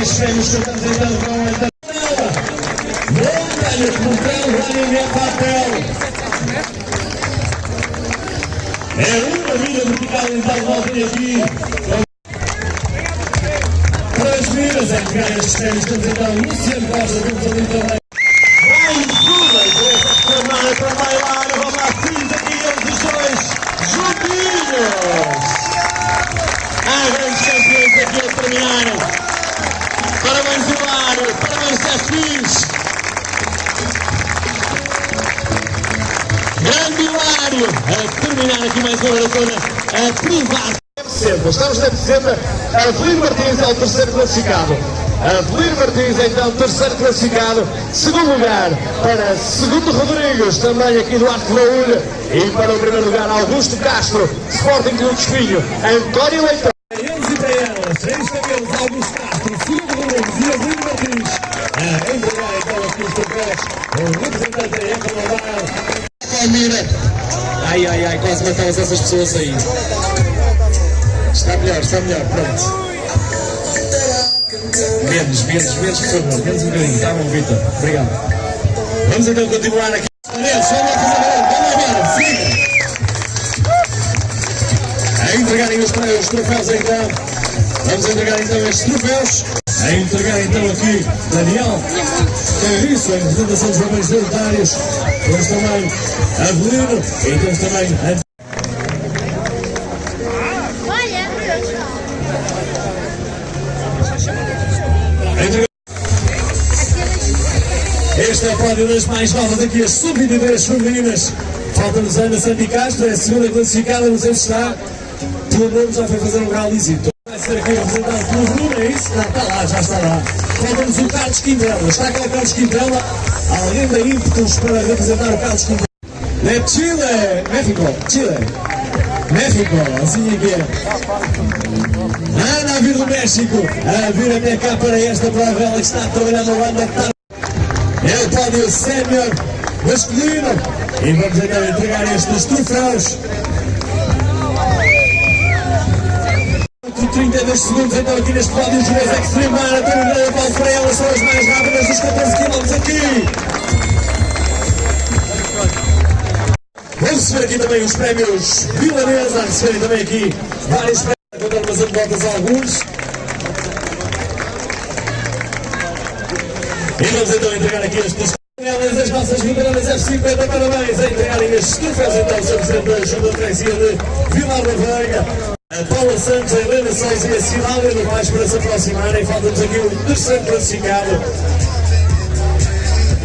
estes prémios que estamos então com esta Montanha de Portão, Vladimir Papel. É uma vida vertical, então voltem aqui. Para as é que ganha estes prémios, temos então Luciano Costa, temos ali também. Mais Sefis. Grande Hilário, a terminar aqui mais uma maratona, a privada. Estamos na dezembro. Avelino Martins é o terceiro classificado. Avelino Martins é então terceiro classificado. Segundo lugar para Segundo Rodrigues, também aqui do Arte Laúlha. E para o primeiro lugar, Augusto Castro, Sporting Clube Espinho. António Leitão. Para eles e para elas, três cabelos, Augusto Castro, Segundo Rodrigues e Avelino Martins. A entregar então aqui os troféus. O representante da Economar. Palmeira. Ai, quase matamos essas pessoas aí. Está melhor, está melhor, pronto. Menos, menos, menos, por favor, menos um bocadinho, está bom, Vitor? Obrigado. Vamos então continuar aqui. Vamos lá. A entregarem os, os troféus então. Vamos entregar então estes troféus. A entregar então aqui Daniel. É isso, a representação dos homens voluntários. Temos também Avelino e temos também a Este é pódio das mais novas aqui, as sub-23 femininas. Falta-nos a Ana Sandy Castro, é a segunda classificada, não sei se está. Pelo menos já foi fazer um grau-lisito. Vai ser aqui representado pelo Bruno, é isso? Não, está lá, já está lá. Falta-nos o Carlos Quintela. Está cá o Carlos Quintela. Alguém da ímpetos para representar o Carlos Quintela. É Chile, México, Chile. México, assim é que é. Ana a vir do México, a vir até cá para esta prova, ela que está a trabalhar na banda que está o pódio sénior masculino. E vamos então entregar estes troféus. 32 segundos então aqui neste pódio Juiz Extreme Marathon Grande Paulo Freire, elas são as mais rápidas dos 14 km aqui. Vamos receber aqui também os prémios Vilanesa, a receberem também aqui vários prémios, contando umas anedotas alguns. E vamos então entregar aqui estes elas, as nossas veteranas F50, parabéns a entregarem estes troféus então, Sr. Presidente da Junta de Freguesia de Vilar da Veiga. A Paula Santos, a Helena Souza e a Cilália no mais para se aproximarem. Falta-nos aqui o terceiro classificado.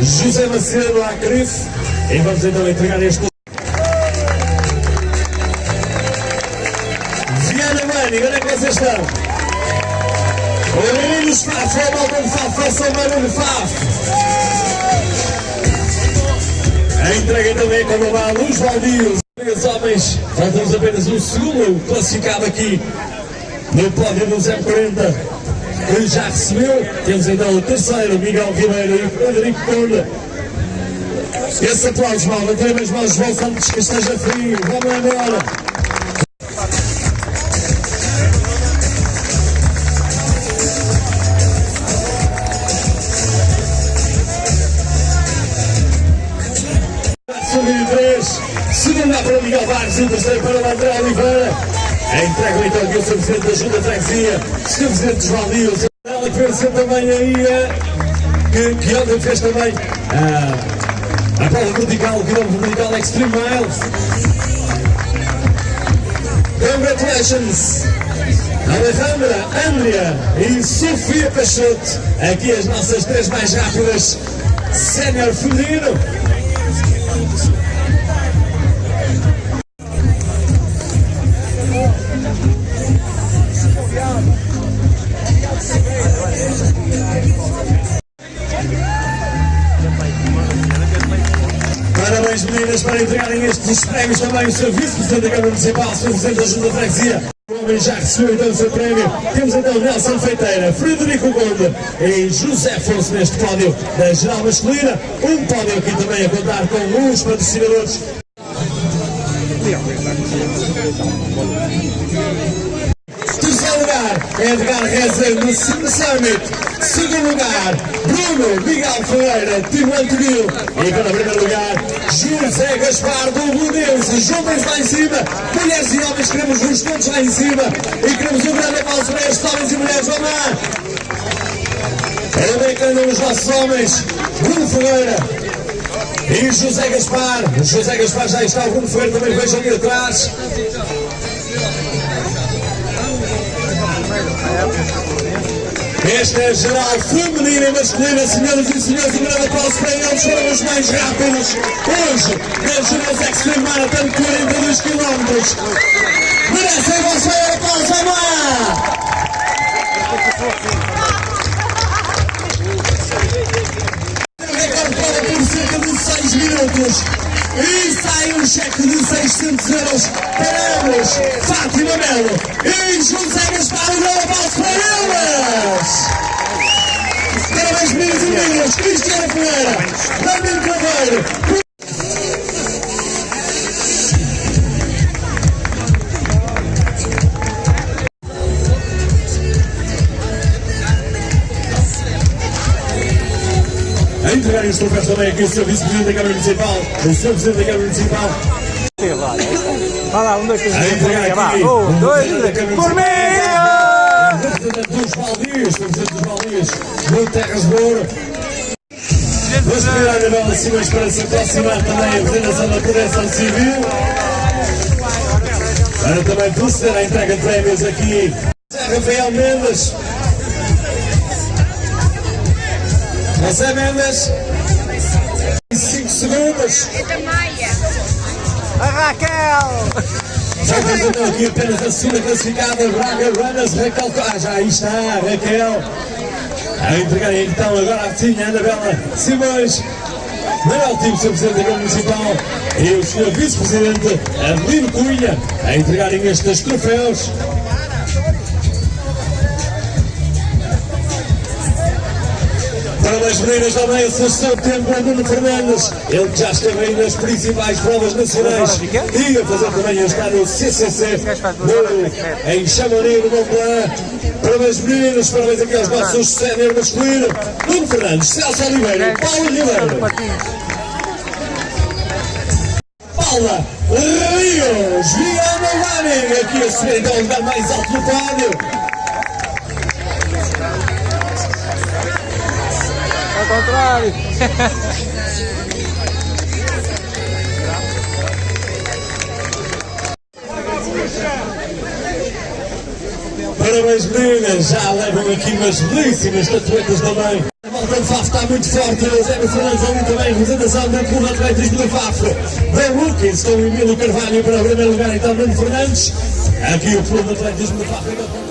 José Macedo à CRIF. E vamos então entregar este. Viana Mani, onde é que vocês estão? O menino Faf, a malta de Faf, faça o mano de Faf. A entrega também quando vai a Luz Valdios. Os homens, faltamos apenas um segundo classificado aqui no pódio do 040 que já recebeu. Temos então o terceiro, Miguel Ribeiro e Frederico Conde. Esse aplauso, mal, as mãos, João antes que esteja frio. Vamos embora. Para o Miguel Vargas e o terceiro para o André Oliveira. Entrega então aqui o Sr. Presidente da Junta Freguesia, Sr. Presidente João Dias, ela que também aí, que, que ontem fez também a, a prova vertical, o quilômetro vertical Extreme Miles. Congratulations! Alejandra, Andrea e Sofia Peixoto, aqui as nossas três mais rápidas, sénior feminino. Parabéns meninas para entregarem estes prémios também o Sr. Vice-Presidente da Câmara Municipal, o. Presidente da Junta de Freguesia. O homem já recebeu então o seu prémio. Temos então Nelson Feiteira, Frederico Gonda e José Afonso neste pódio da Geral Masculina. Um pódio aqui também a contar com os patrocinadores. Lugar, Edgar Reza no Cima Summit. Segundo lugar, Bruno Miguel Ferreira, Timo Antonil. E para primeiro lugar, José Gaspar do Ludense. Jovens lá em cima, mulheres e homens, queremos os todos lá em cima. E queremos um grande aplauso para estes homens e mulheres. Vamos lá! Andam os nossos homens. Bruno Ferreira, e José Gaspar, José Gaspar já está, o Bruno Ferreira também vejo ali atrás. Esta é geral feminina e masculina, senhoras e senhores, um grande aplauso para eles, foram os mais rápidos. Hoje, na Gerais Extreme Marathon, 42 km. Merecem vosso maior aplauso, vamos lá! recorde para por cerca de 6 minutos. E sai um cheque de 600 euros para ambos, Fátima Melo e José Ferreira, Ramiro Caveiro, A entregar este troféus também aqui o Sr. Vice-Presidente da Câmara Municipal, o Sr. Presidente da Câmara Municipal, Vai lá, um, dois, três, a entregar vá. aqui Um, dois, Presidente três. Formiga! Municipal, representante dos Valdias, representante dos Valdias, do Terras de Vamos pedir à Anabela Simões para se aproximar também a representação da Proteção Civil. Para também proceder à entrega de prémios aqui. Rafael Mendes. José Mendes. 5 segundos. É da Maia. A Raquel! Já apresentou aqui apenas a segunda classificada, Braga Runners, Raquel. Ah, já aí está, Raquel. A entregar então agora sim a Anabela Simões. Manuel Timo, Sr. Presidente da Câmara Municipal, e o Sr. Vice-Presidente Adelino Cunha a entregarem estes troféus. Parabéns, meninas da meia sexta de setembro, Nuno Fernandes. Ele que já esteve aí nas principais provas nacionais e a fazer também a estar no CCC no, em Chamonix, no Mont Blanc. Parabéns, meninas, parabéns aqui aos nossos sénior masculino. Nuno Fernandes, Celso Oliveira, Paulo Ribeiro. Paula Rios, Viana Lanning, aqui a subir então o lugar mais alto do pódio. Ao contrário! Parabéns meninas, já levam aqui umas belíssimas tatuetas também. A volta de Faf está muito forte, Zé Fernandes ali também, representação do Clube Atlético da Faf. Da Rookies com o Emílio Carvalho para o primeiro lugar, então Nuno Fernandes. Aqui o Clube Atlético da Faf.